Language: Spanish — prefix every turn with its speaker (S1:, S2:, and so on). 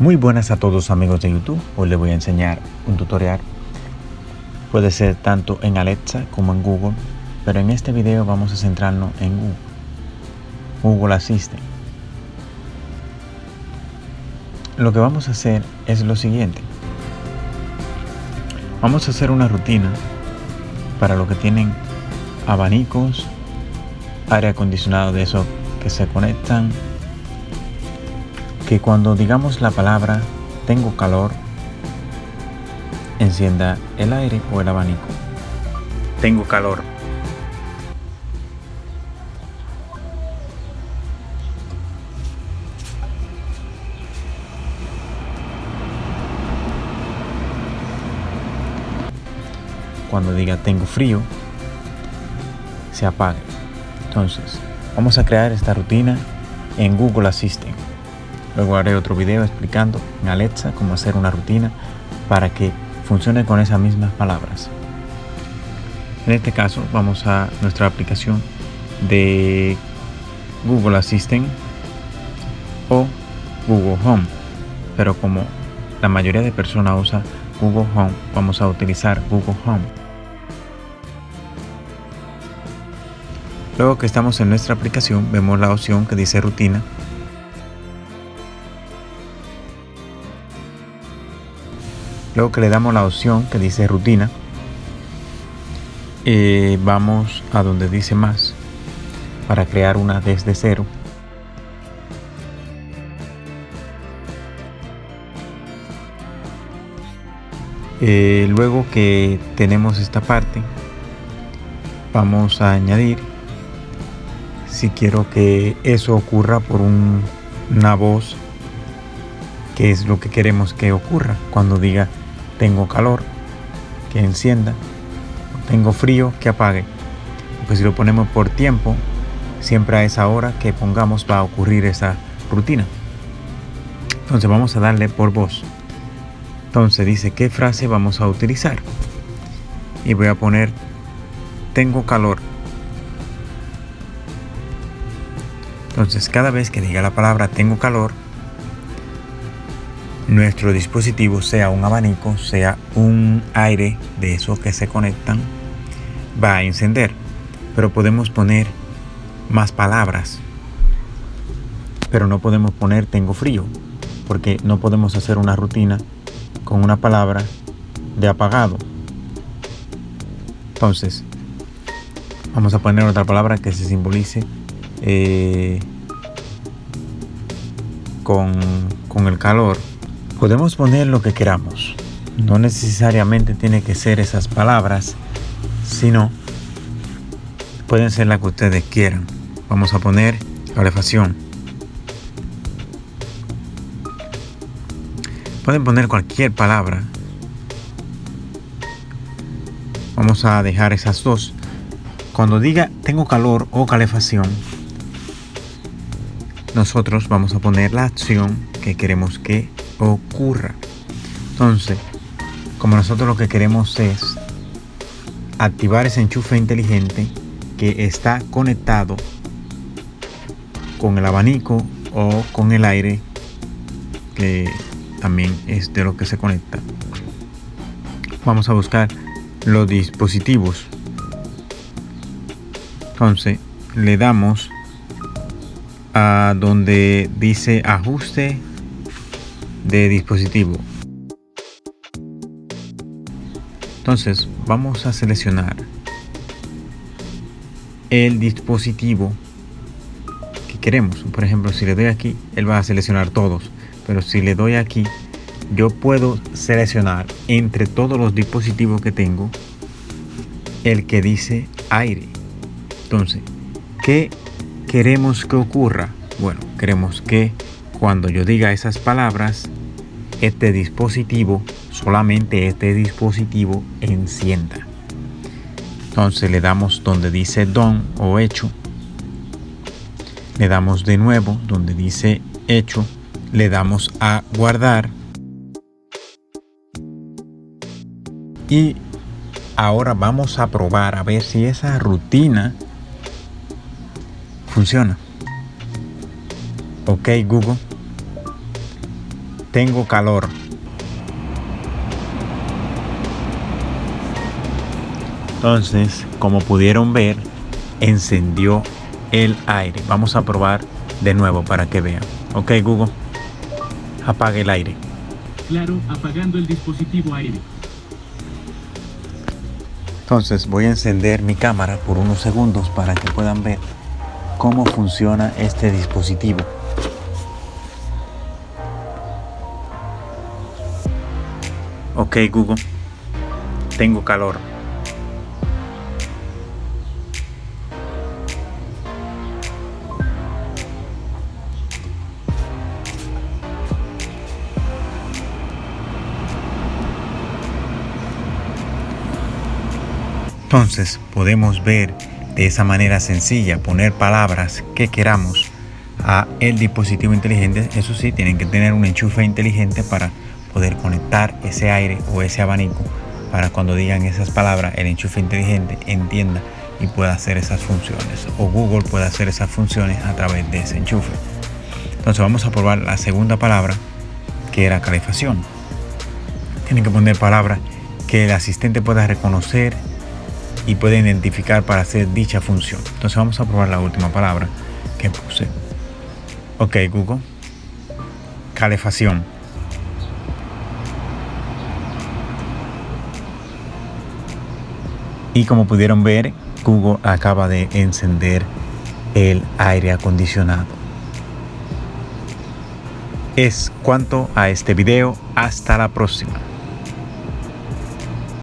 S1: Muy buenas a todos amigos de YouTube, hoy les voy a enseñar un tutorial. Puede ser tanto en Alexa como en Google, pero en este video vamos a centrarnos en Google. Google Assistant. Lo que vamos a hacer es lo siguiente. Vamos a hacer una rutina para los que tienen abanicos, aire acondicionado de esos que se conectan que cuando digamos la palabra tengo calor, encienda el aire o el abanico. Tengo calor. Cuando diga tengo frío, se apague. Entonces, vamos a crear esta rutina en Google Assistant. Luego haré otro video explicando en Alexa cómo hacer una rutina para que funcione con esas mismas palabras. En este caso vamos a nuestra aplicación de Google Assistant o Google Home. Pero como la mayoría de personas usa Google Home, vamos a utilizar Google Home. Luego que estamos en nuestra aplicación, vemos la opción que dice rutina Luego que le damos la opción que dice rutina, eh, vamos a donde dice más para crear una desde cero. Eh, luego que tenemos esta parte, vamos a añadir si quiero que eso ocurra por una voz que es lo que queremos que ocurra cuando diga tengo calor, que encienda, tengo frío, que apague. Pues si lo ponemos por tiempo, siempre a esa hora que pongamos va a ocurrir esa rutina. Entonces vamos a darle por voz. Entonces dice qué frase vamos a utilizar. Y voy a poner tengo calor. Entonces cada vez que diga la palabra tengo calor, nuestro dispositivo, sea un abanico, sea un aire de esos que se conectan, va a encender. Pero podemos poner más palabras. Pero no podemos poner tengo frío, porque no podemos hacer una rutina con una palabra de apagado. Entonces, vamos a poner otra palabra que se simbolice eh, con, con el calor Podemos poner lo que queramos. No necesariamente tiene que ser esas palabras, sino pueden ser las que ustedes quieran. Vamos a poner calefacción. Pueden poner cualquier palabra. Vamos a dejar esas dos. Cuando diga tengo calor o calefacción, nosotros vamos a poner la acción que queremos que ocurra. Entonces, como nosotros lo que queremos es activar ese enchufe inteligente que está conectado con el abanico o con el aire que también es de lo que se conecta vamos a buscar los dispositivos entonces le damos a donde dice ajuste de dispositivo. Entonces vamos a seleccionar el dispositivo que queremos. Por ejemplo, si le doy aquí, él va a seleccionar todos. Pero si le doy aquí, yo puedo seleccionar entre todos los dispositivos que tengo el que dice aire. Entonces, ¿qué queremos que ocurra? Bueno, queremos que cuando yo diga esas palabras, este dispositivo, solamente este dispositivo encienda. Entonces le damos donde dice don o hecho. Le damos de nuevo donde dice hecho. Le damos a guardar. Y ahora vamos a probar a ver si esa rutina funciona. Ok Google tengo calor. Entonces, como pudieron ver, encendió el aire. Vamos a probar de nuevo para que vean. Ok, Google, apague el aire.
S2: Claro, apagando el dispositivo aire.
S1: Entonces voy a encender mi cámara por unos segundos para que puedan ver cómo funciona este dispositivo. Ok Google, tengo calor. Entonces podemos ver de esa manera sencilla, poner palabras que queramos a el dispositivo inteligente. Eso sí, tienen que tener un enchufe inteligente para poder conectar ese aire o ese abanico para cuando digan esas palabras el enchufe inteligente entienda y pueda hacer esas funciones o Google pueda hacer esas funciones a través de ese enchufe. Entonces vamos a probar la segunda palabra que era calefacción. Tienen que poner palabras que el asistente pueda reconocer y puede identificar para hacer dicha función. Entonces vamos a probar la última palabra que puse. Ok, Google. Calefacción. Y como pudieron ver, Google acaba de encender el aire acondicionado. Es cuanto a este video. Hasta la próxima.